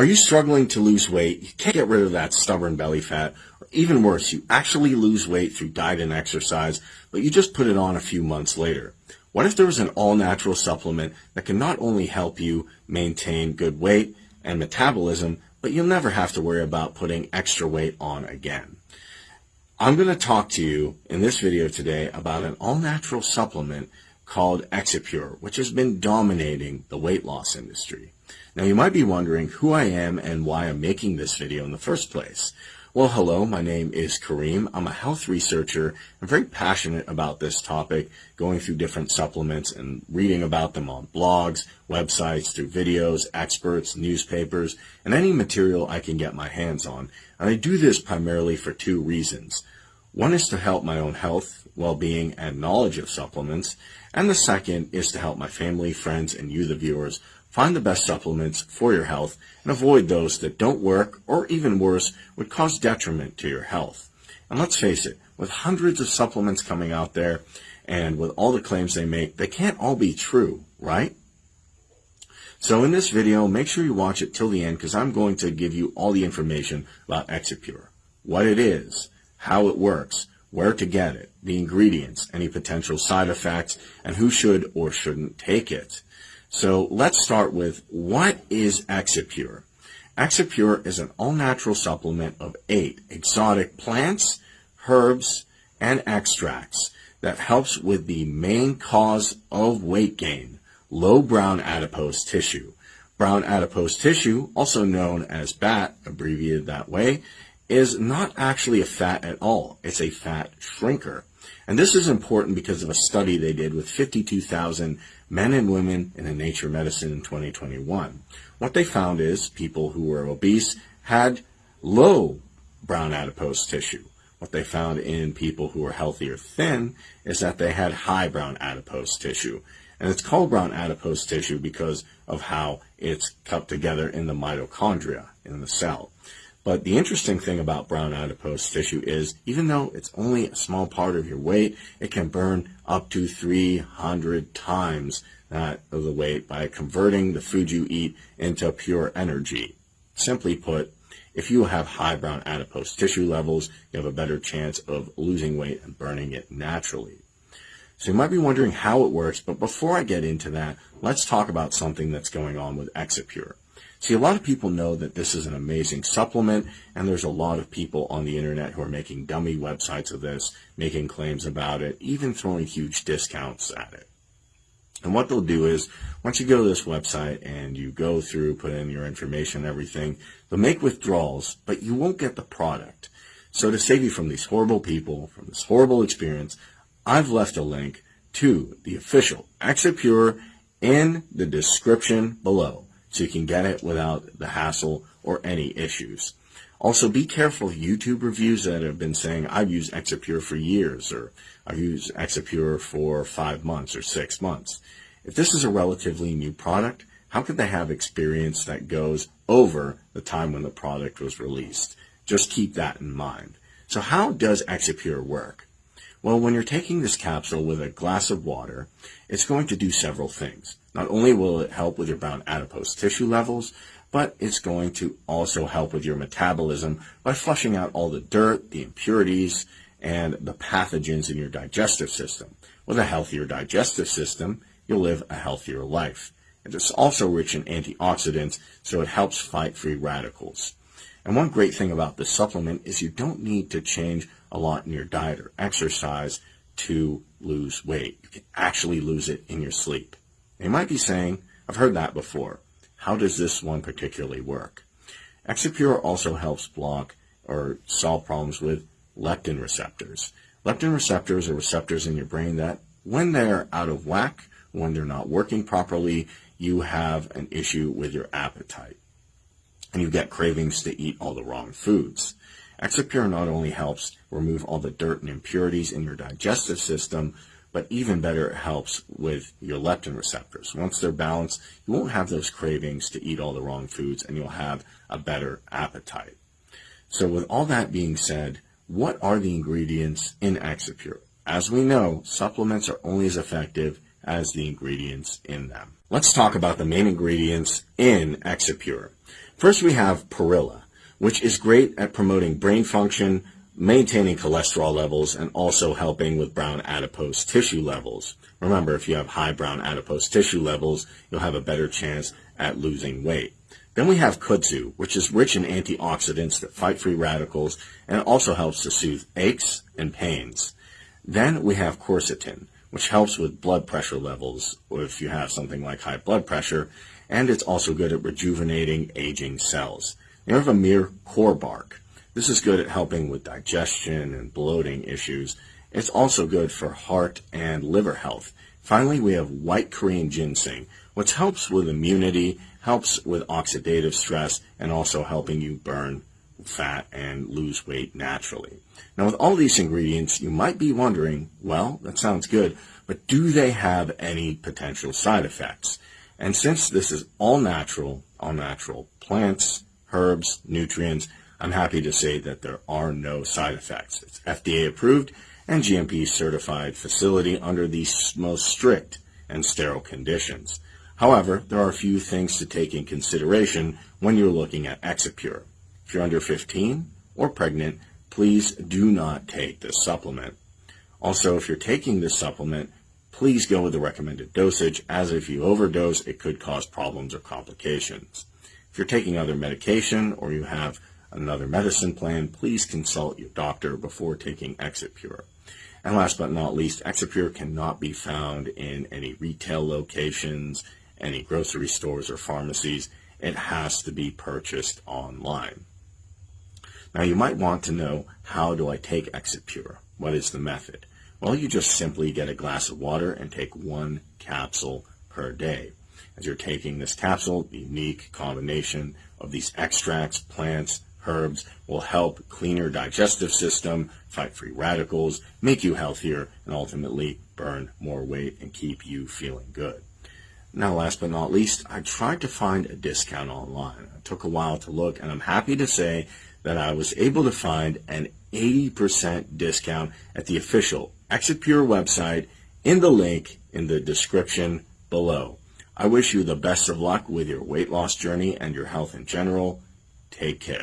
Are you struggling to lose weight? You can't get rid of that stubborn belly fat. Or even worse, you actually lose weight through diet and exercise, but you just put it on a few months later. What if there was an all-natural supplement that can not only help you maintain good weight and metabolism, but you'll never have to worry about putting extra weight on again? I'm going to talk to you in this video today about an all-natural supplement called Exipure, which has been dominating the weight loss industry. Now you might be wondering who I am and why I'm making this video in the first place. Well, hello, my name is Kareem. I'm a health researcher. I'm very passionate about this topic, going through different supplements and reading about them on blogs, websites, through videos, experts, newspapers, and any material I can get my hands on. And I do this primarily for two reasons. One is to help my own health, well-being, and knowledge of supplements, and the second is to help my family, friends, and you, the viewers, Find the best supplements for your health and avoid those that don't work or even worse would cause detriment to your health. And let's face it, with hundreds of supplements coming out there and with all the claims they make, they can't all be true, right? So in this video, make sure you watch it till the end because I'm going to give you all the information about Exipure, what it is, how it works, where to get it, the ingredients, any potential side effects, and who should or shouldn't take it. So let's start with what is Exipure? Exipure is an all-natural supplement of eight exotic plants, herbs, and extracts that helps with the main cause of weight gain, low brown adipose tissue. Brown adipose tissue, also known as BAT, abbreviated that way, is not actually a fat at all. It's a fat shrinker. And this is important because of a study they did with 52,000 men and women in the Nature Medicine in 2021. What they found is people who were obese had low brown adipose tissue. What they found in people who were healthy or thin is that they had high brown adipose tissue. And it's called brown adipose tissue because of how it's cut together in the mitochondria in the cell. But the interesting thing about brown adipose tissue is even though it's only a small part of your weight, it can burn up to 300 times that of the weight by converting the food you eat into pure energy. Simply put, if you have high brown adipose tissue levels, you have a better chance of losing weight and burning it naturally. So you might be wondering how it works, but before I get into that, let's talk about something that's going on with Exipure. See, a lot of people know that this is an amazing supplement, and there's a lot of people on the internet who are making dummy websites of this, making claims about it, even throwing huge discounts at it. And what they'll do is, once you go to this website and you go through, put in your information and everything, they'll make withdrawals, but you won't get the product. So to save you from these horrible people, from this horrible experience, I've left a link to the official Exipure in the description below so you can get it without the hassle or any issues. Also, be careful of YouTube reviews that have been saying, I've used Exipure for years, or I've used Exipure for five months or six months. If this is a relatively new product, how could they have experience that goes over the time when the product was released? Just keep that in mind. So how does Exipure work? Well, when you're taking this capsule with a glass of water, it's going to do several things. Not only will it help with your brown adipose tissue levels, but it's going to also help with your metabolism by flushing out all the dirt, the impurities, and the pathogens in your digestive system. With a healthier digestive system, you'll live a healthier life. And it's also rich in antioxidants, so it helps fight free radicals. And one great thing about this supplement is you don't need to change a lot in your diet or exercise to lose weight. You can actually lose it in your sleep. And you might be saying, I've heard that before. How does this one particularly work? Exipure also helps block or solve problems with leptin receptors. Leptin receptors are receptors in your brain that, when they're out of whack, when they're not working properly, you have an issue with your appetite. And you get cravings to eat all the wrong foods. Exipure not only helps remove all the dirt and impurities in your digestive system, but even better, it helps with your leptin receptors. Once they're balanced, you won't have those cravings to eat all the wrong foods, and you'll have a better appetite. So with all that being said, what are the ingredients in Exipure? As we know, supplements are only as effective as the ingredients in them. Let's talk about the main ingredients in Exipure. First, we have Perilla, which is great at promoting brain function, maintaining cholesterol levels, and also helping with brown adipose tissue levels. Remember, if you have high brown adipose tissue levels, you'll have a better chance at losing weight. Then we have kudzu, which is rich in antioxidants that fight free radicals and also helps to soothe aches and pains. Then we have quercetin, which helps with blood pressure levels if you have something like high blood pressure, and it's also good at rejuvenating aging cells. You have a mere core bark. This is good at helping with digestion and bloating issues. It's also good for heart and liver health. Finally, we have white Korean ginseng, which helps with immunity, helps with oxidative stress, and also helping you burn fat and lose weight naturally. Now, with all these ingredients, you might be wondering, well, that sounds good, but do they have any potential side effects? And since this is all natural, all natural plants, herbs, nutrients, I'm happy to say that there are no side effects. It's FDA approved and GMP certified facility under the most strict and sterile conditions. However, there are a few things to take in consideration when you're looking at Exipure. If you're under 15 or pregnant, please do not take this supplement. Also, if you're taking this supplement, please go with the recommended dosage, as if you overdose, it could cause problems or complications. If you're taking other medication or you have another medicine plan, please consult your doctor before taking Exipure. And last but not least, Exipure cannot be found in any retail locations, any grocery stores or pharmacies. It has to be purchased online. Now you might want to know, how do I take Exipure? What is the method? Well, you just simply get a glass of water and take one capsule per day. As you're taking this capsule, the unique combination of these extracts, plants, herbs will help clean your digestive system, fight free radicals, make you healthier, and ultimately burn more weight and keep you feeling good. Now, last but not least, I tried to find a discount online. It took a while to look, and I'm happy to say that I was able to find an 80% discount at the official Exipure website in the link in the description below. I wish you the best of luck with your weight loss journey and your health in general. Take care.